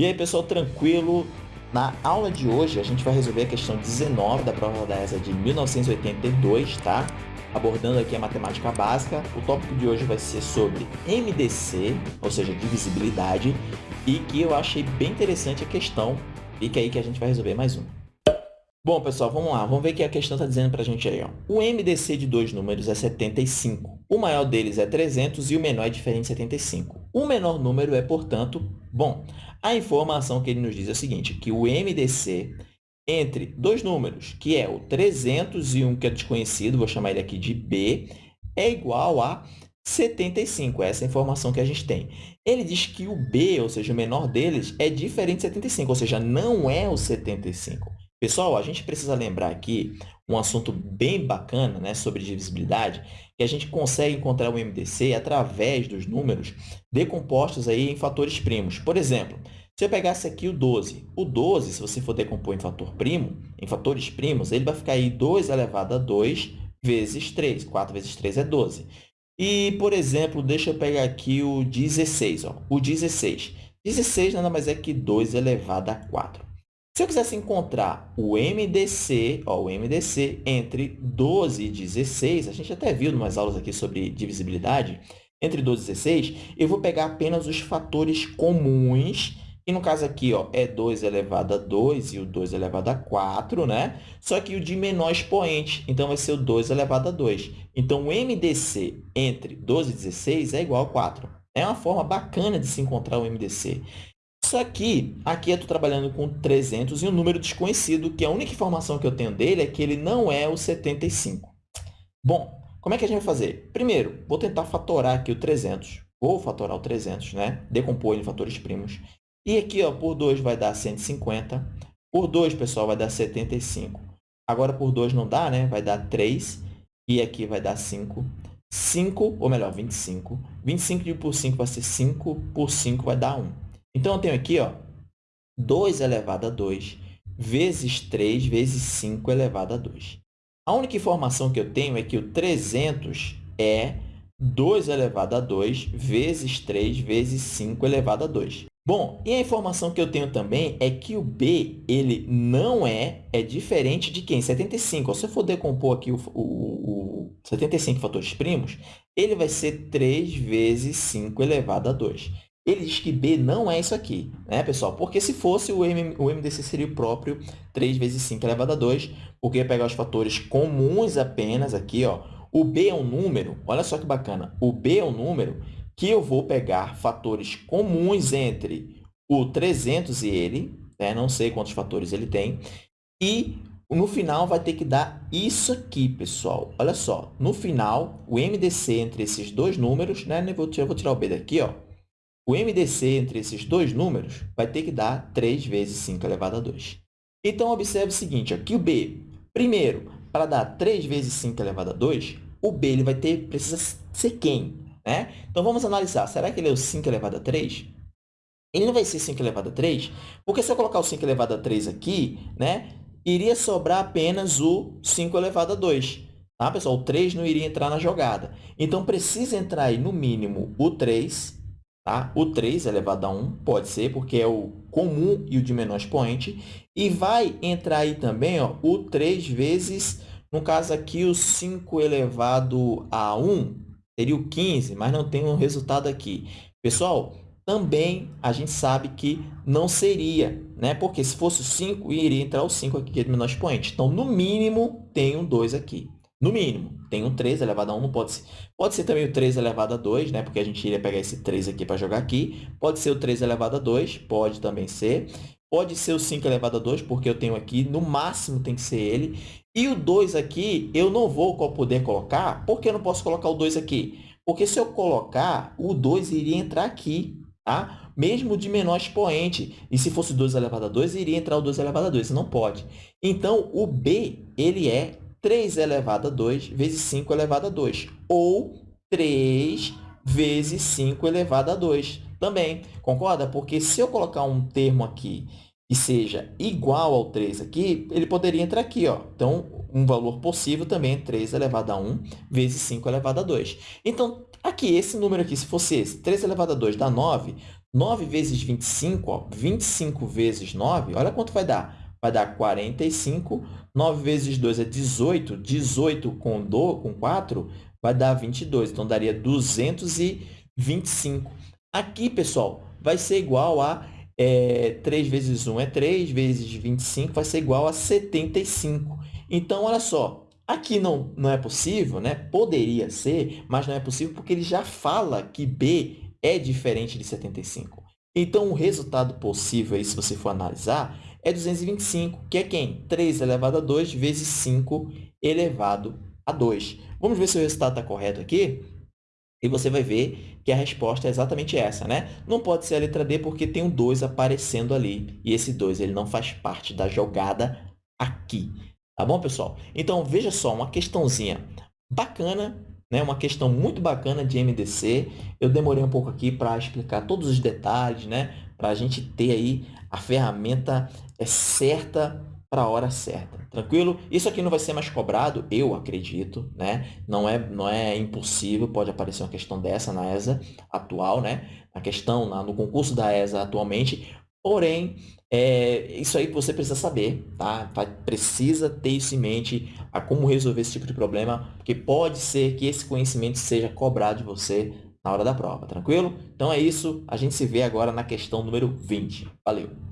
E aí, pessoal, tranquilo? Na aula de hoje, a gente vai resolver a questão 19 da prova da ESA de 1982, tá? Abordando aqui a matemática básica. O tópico de hoje vai ser sobre MDC, ou seja, divisibilidade, e que eu achei bem interessante a questão. Fica aí que a gente vai resolver mais um. Bom, pessoal, vamos lá. Vamos ver o que a questão está dizendo para a gente aí. Ó. O MDC de dois números é 75. O maior deles é 300 e o menor é diferente de 75. O menor número é, portanto, bom. A informação que ele nos diz é o seguinte, que o MDC entre dois números, que é o 300 e um que é desconhecido, vou chamar ele aqui de B, é igual a 75. Essa é a informação que a gente tem. Ele diz que o B, ou seja, o menor deles, é diferente de 75, ou seja, não é o 75. Pessoal, a gente precisa lembrar aqui um assunto bem bacana né, sobre divisibilidade, que a gente consegue encontrar o MDC através dos números decompostos aí em fatores primos. Por exemplo, se eu pegasse aqui o 12, o 12, se você for decompor em fator primo, em fatores primos, ele vai ficar aí 2 elevado a 2 vezes 3. 4 vezes 3 é 12. E, por exemplo, deixa eu pegar aqui o 16. Ó. O 16. 16 nada mais é que 2 elevado a 4. Se eu quisesse encontrar o MDC, ó, o MDC entre 12 e 16, a gente até viu em umas aulas aqui sobre divisibilidade, entre 12 e 16, eu vou pegar apenas os fatores comuns, e no caso aqui ó, é 2 elevado a 2 e o 2 elevado a 4, né? Só que o de menor expoente, então vai ser o 2 elevado a 2. Então, o MDC entre 12 e 16 é igual a 4. É uma forma bacana de se encontrar o MDC. Só que aqui eu estou trabalhando com 300 e um número desconhecido, que a única informação que eu tenho dele é que ele não é o 75. Bom, como é que a gente vai fazer? Primeiro, vou tentar fatorar aqui o 300. Vou fatorar o 300, né? Decompor em fatores primos. E aqui, ó, por 2 vai dar 150. Por 2, pessoal, vai dar 75. Agora, por 2 não dá, né? Vai dar 3. E aqui vai dar 5. 5, ou melhor, 25. 25 por 5 vai ser 5. Por 5 vai dar 1. Então, eu tenho aqui ó, 2 elevado a 2 vezes 3 vezes 5 elevado a 2. A única informação que eu tenho é que o 300 é 2 elevado a 2 vezes 3 vezes 5 elevado a 2. Bom, e a informação que eu tenho também é que o b ele não é, é diferente de quem? 75. Se eu for decompor aqui o, o, o 75 fatores primos, ele vai ser 3 vezes 5 elevado a 2. Ele diz que B não é isso aqui, né, pessoal? Porque se fosse, o, o MDC seria o próprio 3 vezes 5 elevado a 2, porque ia pegar os fatores comuns apenas aqui, ó. O B é um número, olha só que bacana, o B é um número que eu vou pegar fatores comuns entre o 300 e ele, né? não sei quantos fatores ele tem, e no final vai ter que dar isso aqui, pessoal. Olha só, no final, o MDC entre esses dois números, né? eu vou tirar o B daqui, ó, o MDC entre esses dois números vai ter que dar 3 vezes 5 elevado a 2. Então, observe o seguinte, aqui o B, primeiro, para dar 3 vezes 5 elevado a 2, o B ele vai ter, precisa ser quem? Né? Então, vamos analisar. Será que ele é o 5 elevado a 3? Ele não vai ser 5 elevado a 3, porque se eu colocar o 5 elevado a 3 aqui, né, iria sobrar apenas o 5 elevado a 2. Tá, pessoal? O 3 não iria entrar na jogada. Então, precisa entrar aí, no mínimo, o 3 Tá? O 3 elevado a 1 pode ser, porque é o comum e o de menor expoente. E vai entrar aí também ó, o 3 vezes, no caso aqui, o 5 elevado a 1, seria o 15, mas não tem um resultado aqui. Pessoal, também a gente sabe que não seria, né? porque se fosse o 5, iria entrar o 5 aqui, é de menor expoente. Então, no mínimo, tem um 2 aqui. No mínimo, tem um 3 elevado a 1, não pode ser. Pode ser também o 3 elevado a 2, né? porque a gente iria pegar esse 3 aqui para jogar aqui. Pode ser o 3 elevado a 2, pode também ser. Pode ser o 5 elevado a 2, porque eu tenho aqui, no máximo tem que ser ele. E o 2 aqui, eu não vou poder colocar, porque eu não posso colocar o 2 aqui? Porque se eu colocar, o 2 iria entrar aqui, tá? Mesmo de menor expoente. E se fosse 2 elevado a 2, iria entrar o 2 elevado a 2. Não pode. Então, o B, ele é 3 elevado a 2 vezes 5 elevado a 2. Ou 3 vezes 5 elevado a 2 também. Concorda? Porque se eu colocar um termo aqui que seja igual ao 3 aqui, ele poderia entrar aqui. Ó. Então, um valor possível também é 3 elevado a 1 vezes 5 elevado a 2. Então, aqui, esse número aqui, se fosse esse, 3 elevado a 2 dá 9, 9 vezes 25, ó, 25 vezes 9, olha quanto vai dar. Vai dar 45. 9 vezes 2 é 18. 18 com, do, com 4 vai dar 22. Então, daria 225. Aqui, pessoal, vai ser igual a é, 3 vezes 1 é 3, vezes 25 vai ser igual a 75. Então, olha só, aqui não, não é possível, né? poderia ser, mas não é possível porque ele já fala que b é diferente de 75. Então, o resultado possível, aí, se você for analisar, é 225, que é quem? 3 elevado a 2 vezes 5 elevado a 2. Vamos ver se o resultado está correto aqui? E você vai ver que a resposta é exatamente essa, né? Não pode ser a letra D porque tem um 2 aparecendo ali. E esse 2 ele não faz parte da jogada aqui. Tá bom, pessoal? Então, veja só, uma questãozinha bacana, né? uma questão muito bacana de MDC. Eu demorei um pouco aqui para explicar todos os detalhes, né? para a gente ter aí a ferramenta é, certa para a hora certa. Tranquilo? Isso aqui não vai ser mais cobrado, eu acredito, né? Não é, não é impossível, pode aparecer uma questão dessa na ESA atual, né? A questão na, no concurso da ESA atualmente, porém, é, isso aí você precisa saber, tá? Precisa ter isso em mente, a como resolver esse tipo de problema, porque pode ser que esse conhecimento seja cobrado de você na hora da prova, tranquilo? Então é isso, a gente se vê agora na questão número 20. Valeu!